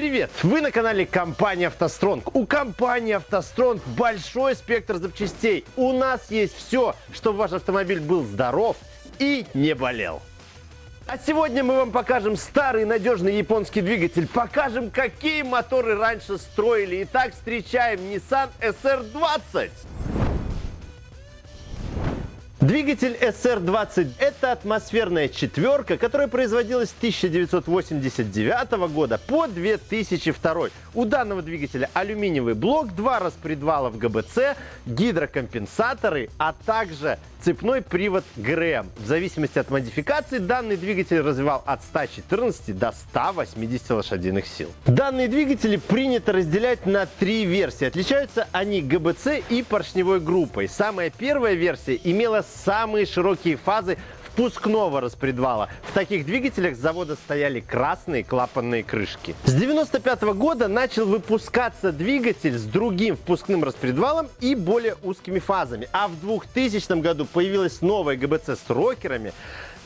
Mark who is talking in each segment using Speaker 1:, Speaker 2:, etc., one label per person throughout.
Speaker 1: Привет! Вы на канале компании «АвтоСтронг». У компании «АвтоСтронг» большой спектр запчастей. У нас есть все, чтобы ваш автомобиль был здоров и не болел. А сегодня мы вам покажем старый надежный японский двигатель. Покажем, какие моторы раньше строили. Итак, встречаем Nissan SR20. Двигатель SR20 – это атмосферная четверка, которая производилась с 1989 года по 2002. У данного двигателя алюминиевый блок, два распредвала в ГБЦ, гидрокомпенсаторы, а также цепной привод ГРМ. В зависимости от модификации данный двигатель развивал от 114 до 180 лошадиных сил. Данные двигатели принято разделять на три версии. Отличаются они ГБЦ и поршневой группой. Самая первая версия имела самые широкие фазы впускного распредвала. В таких двигателях с завода стояли красные клапанные крышки. С 95 -го года начал выпускаться двигатель с другим впускным распредвалом и более узкими фазами. А в 2000 году появилась новая ГБЦ с рокерами,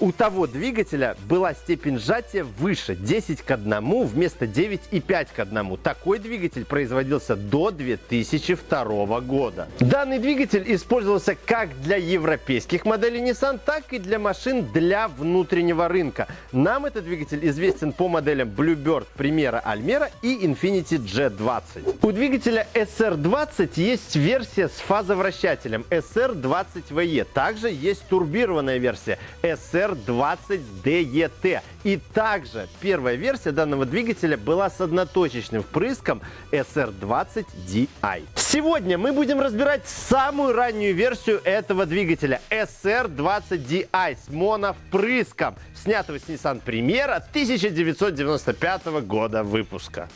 Speaker 1: у того двигателя была степень сжатия выше 10 к 1 вместо 9,5 к 1. Такой двигатель производился до 2002 года. Данный двигатель использовался как для европейских моделей Nissan, так и для машин для внутреннего рынка. Нам этот двигатель известен по моделям Bluebird, Primera, Almera и Infiniti G20. У двигателя SR20 есть версия с фазовращателем SR20VE. Также есть турбированная версия SR SR20DET. И также первая версия данного двигателя была с одноточечным впрыском SR20DI. Сегодня мы будем разбирать самую раннюю версию этого двигателя SR20DI с моновпрыском, снятого с Nissan Primera 1995 года выпуска.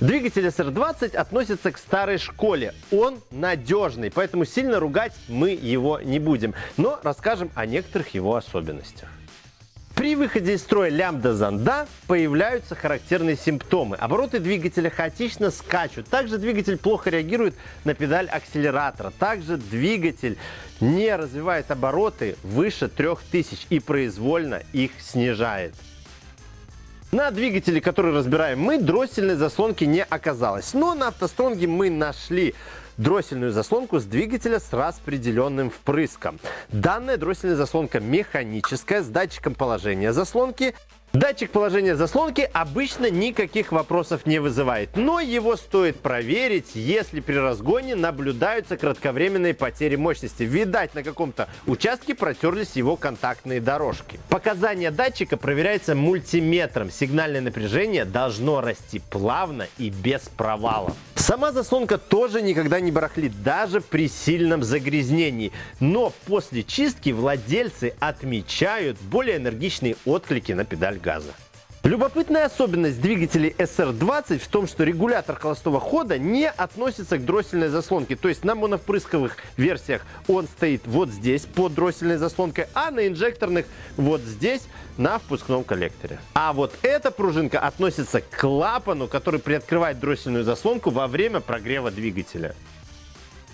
Speaker 1: Двигатель SR20 относится к старой школе. Он надежный, поэтому сильно ругать мы его не будем. Но расскажем о некоторых его особенностях. При выходе из строя лямбда-зонда появляются характерные симптомы. Обороты двигателя хаотично скачут. Также двигатель плохо реагирует на педаль акселератора. Также двигатель не развивает обороты выше 3000 и произвольно их снижает. На двигателе, который разбираем мы, дроссельной заслонки не оказалось. Но на автостронге мы нашли дроссельную заслонку с двигателя с распределенным впрыском. Данная дроссельная заслонка механическая с датчиком положения заслонки Датчик положения заслонки обычно никаких вопросов не вызывает, но его стоит проверить, если при разгоне наблюдаются кратковременные потери мощности. Видать, на каком-то участке протерлись его контактные дорожки. Показания датчика проверяются мультиметром. Сигнальное напряжение должно расти плавно и без провалов. Сама заслонка тоже никогда не барахлит, даже при сильном загрязнении. Но после чистки владельцы отмечают более энергичные отклики на педаль газа. Любопытная особенность двигателей SR20 в том, что регулятор холостого хода не относится к дроссельной заслонке. То есть на моновпрысковых версиях он стоит вот здесь под дроссельной заслонкой, а на инжекторных вот здесь на впускном коллекторе. А вот эта пружинка относится к клапану, который приоткрывает дроссельную заслонку во время прогрева двигателя.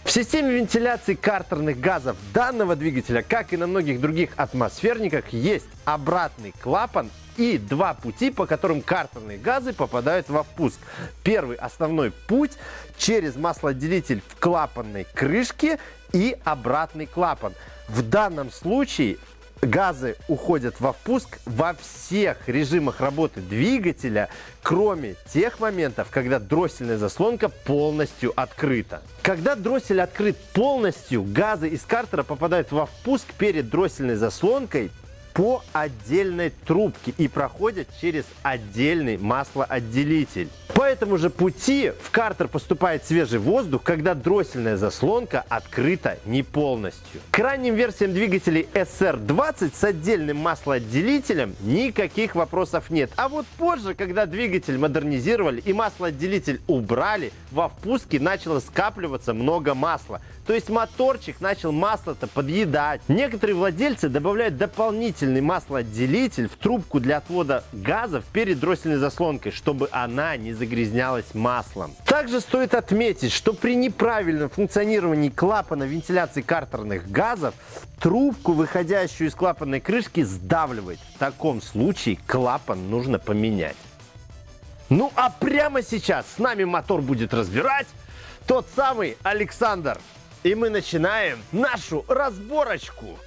Speaker 1: В системе вентиляции картерных газов данного двигателя, как и на многих других атмосферниках, есть обратный клапан и два пути, по которым картерные газы попадают во впуск. Первый основной путь через маслоотделитель в клапанной крышке и обратный клапан. В данном случае газы уходят во впуск во всех режимах работы двигателя, кроме тех моментов, когда дроссельная заслонка полностью открыта. Когда дроссель открыт полностью, газы из картера попадают во впуск перед дроссельной заслонкой по отдельной трубке и проходят через отдельный маслоотделитель. По этому же пути в картер поступает свежий воздух, когда дроссельная заслонка открыта не полностью. К ранним версиям двигателей SR20 с отдельным маслоотделителем никаких вопросов нет. А вот позже, когда двигатель модернизировали и маслоотделитель убрали, во впуске начало скапливаться много масла. То есть моторчик начал масло-то подъедать. Некоторые владельцы добавляют дополнительный маслоотделитель в трубку для отвода газов перед дроссельной заслонкой, чтобы она не загрязнялась маслом. Также стоит отметить, что при неправильном функционировании клапана вентиляции картерных газов трубку, выходящую из клапанной крышки, сдавливает. В таком случае клапан нужно поменять. Ну а прямо сейчас с нами мотор будет разбирать тот самый Александр. И мы начинаем нашу разборочку.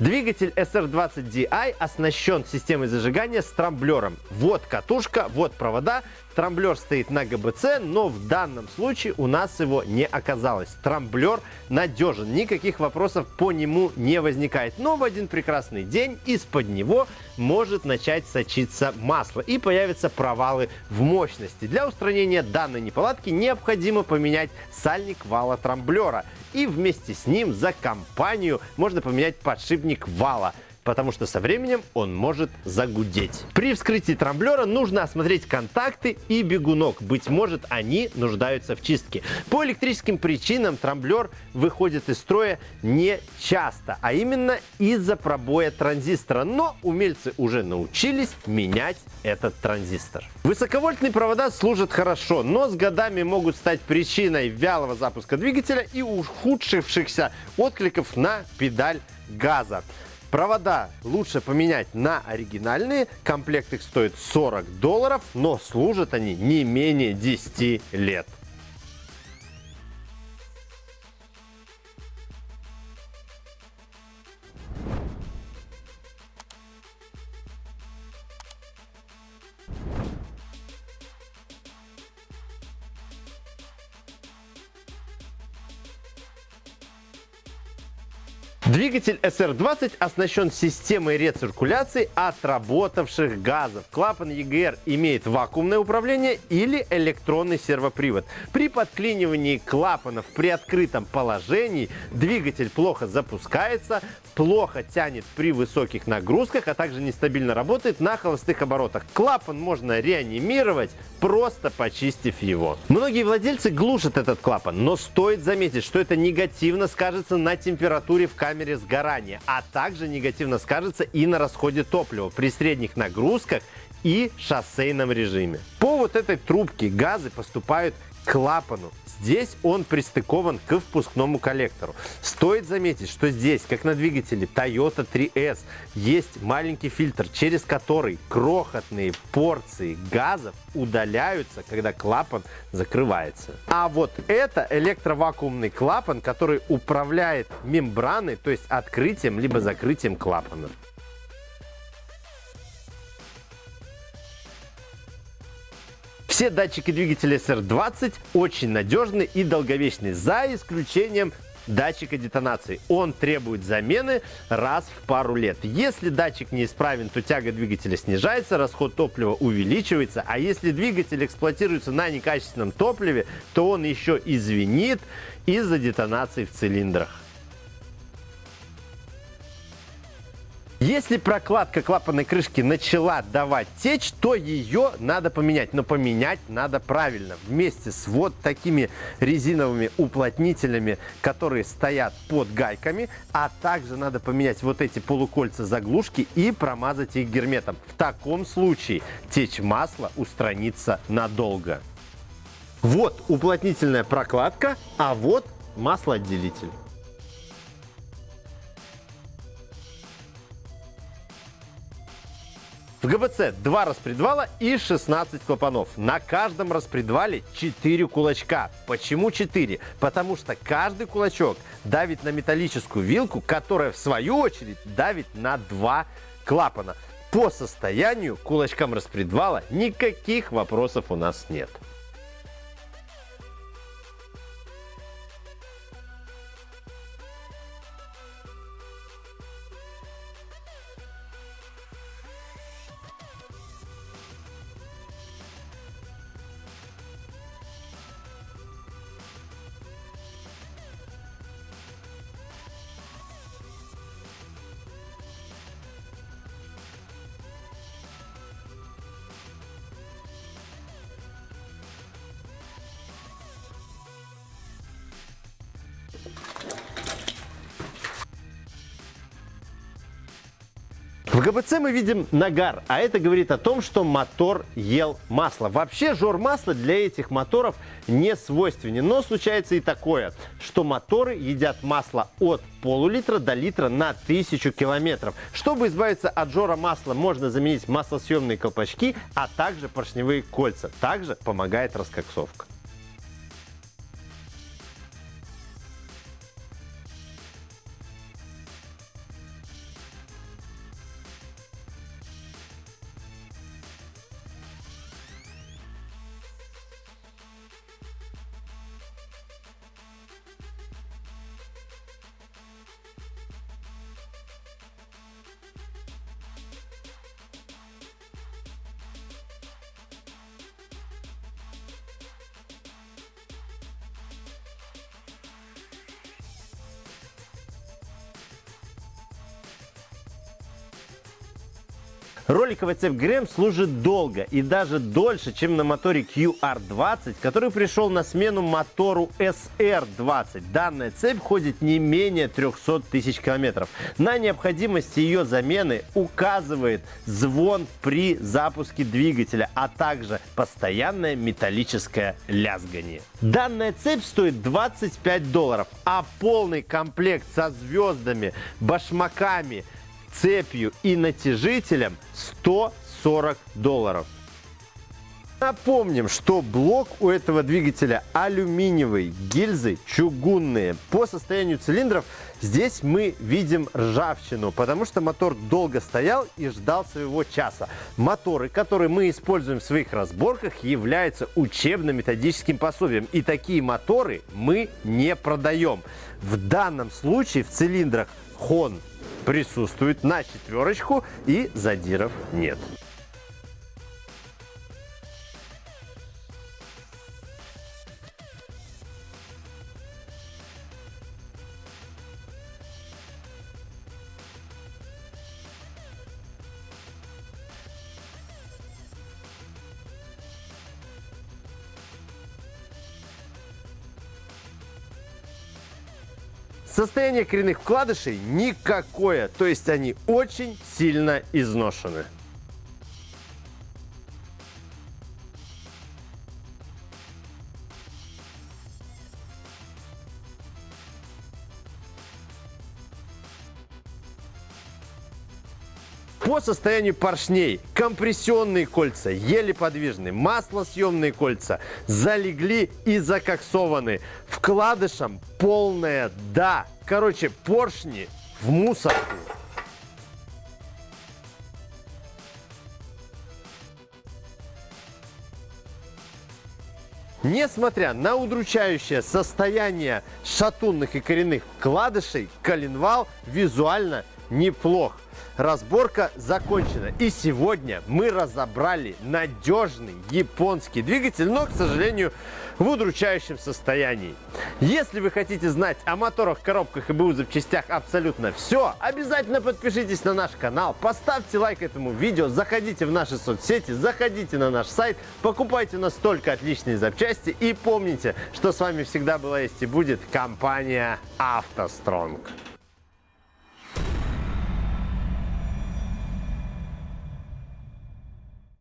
Speaker 1: Двигатель SR20DI оснащен системой зажигания с трамблером. Вот катушка, вот провода. Трамблер стоит на ГБЦ, но в данном случае у нас его не оказалось. Трамблер надежен, никаких вопросов по нему не возникает. Но в один прекрасный день из-под него может начать сочиться масло и появятся провалы в мощности. Для устранения данной неполадки необходимо поменять сальник вала трамблера и вместе с ним за компанию можно поменять подшипник вала потому что со временем он может загудеть. При вскрытии трамблера нужно осмотреть контакты и бегунок. Быть может, они нуждаются в чистке. По электрическим причинам трамблер выходит из строя не часто, а именно из-за пробоя транзистора. Но умельцы уже научились менять этот транзистор. Высоковольтные провода служат хорошо, но с годами могут стать причиной вялого запуска двигателя и ухудшившихся откликов на педаль газа. Провода лучше поменять на оригинальные. Комплект их стоит 40 долларов, но служат они не менее 10 лет. Двигатель SR20 оснащен системой рециркуляции отработавших газов. Клапан EGR имеет вакуумное управление или электронный сервопривод. При подклинивании клапанов при открытом положении двигатель плохо запускается, плохо тянет при высоких нагрузках, а также нестабильно работает на холостых оборотах. Клапан можно реанимировать, просто почистив его. Многие владельцы глушат этот клапан, но стоит заметить, что это негативно скажется на температуре в камере камере сгорания, а также негативно скажется и на расходе топлива при средних нагрузках и шоссейном режиме. По вот этой трубке газы поступают клапану. Здесь он пристыкован к впускному коллектору. Стоит заметить, что здесь, как на двигателе Toyota 3S, есть маленький фильтр, через который крохотные порции газов удаляются, когда клапан закрывается. А вот это электровакуумный клапан, который управляет мембраной, то есть открытием либо закрытием клапана. Все датчики двигателя SR20 очень надежны и долговечны, за исключением датчика детонации. Он требует замены раз в пару лет. Если датчик неисправен, то тяга двигателя снижается, расход топлива увеличивается, а если двигатель эксплуатируется на некачественном топливе, то он еще извинит из-за детонации в цилиндрах. Если прокладка клапанной крышки начала давать течь, то ее надо поменять. Но поменять надо правильно. Вместе с вот такими резиновыми уплотнителями, которые стоят под гайками. А также надо поменять вот эти полукольца заглушки и промазать их герметом. В таком случае течь масла устранится надолго. Вот уплотнительная прокладка, а вот маслоотделитель. В ГБЦ два распредвала и 16 клапанов. На каждом распредвале 4 кулачка. Почему 4? Потому что каждый кулачок давит на металлическую вилку, которая в свою очередь давит на два клапана. По состоянию кулачкам распредвала никаких вопросов у нас нет. В ГБЦ мы видим нагар, а это говорит о том, что мотор ел масло. Вообще жор масла для этих моторов не свойственен, но случается и такое, что моторы едят масло от полулитра до литра на тысячу километров. Чтобы избавиться от жора масла, можно заменить маслосъемные колпачки, а также поршневые кольца. Также помогает раскоксовка. Роликовая цепь ГРМ служит долго и даже дольше, чем на моторе QR20, который пришел на смену мотору SR20. Данная цепь ходит не менее 300 тысяч километров. На необходимость ее замены указывает звон при запуске двигателя, а также постоянное металлическое лязгание. Данная цепь стоит 25 долларов, а полный комплект со звездами, башмаками, цепью и натяжителем 140 долларов. Напомним, что блок у этого двигателя алюминиевый, гильзы чугунные. По состоянию цилиндров здесь мы видим ржавчину, потому что мотор долго стоял и ждал своего часа. Моторы, которые мы используем в своих разборках, являются учебно-методическим пособием. И такие моторы мы не продаем. В данном случае в цилиндрах Хон присутствует на четверочку и задиров нет. Состояние коренных вкладышей никакое, то есть они очень сильно изношены. По состоянию поршней компрессионные кольца еле подвижны, маслосъемные кольца залегли и закоксованы. Вкладышем полное «да». Короче, поршни в мусорку. Несмотря на удручающее состояние шатунных и коренных вкладышей, коленвал визуально неплох. Разборка закончена. И сегодня мы разобрали надежный японский двигатель, но, к сожалению, в удручающем состоянии. Если вы хотите знать о моторах, коробках и БУ запчастях абсолютно все, обязательно подпишитесь на наш канал, поставьте лайк этому видео, заходите в наши соцсети, заходите на наш сайт, покупайте у нас только отличные запчасти и помните, что с вами всегда была есть и будет компания «АвтоСтронг».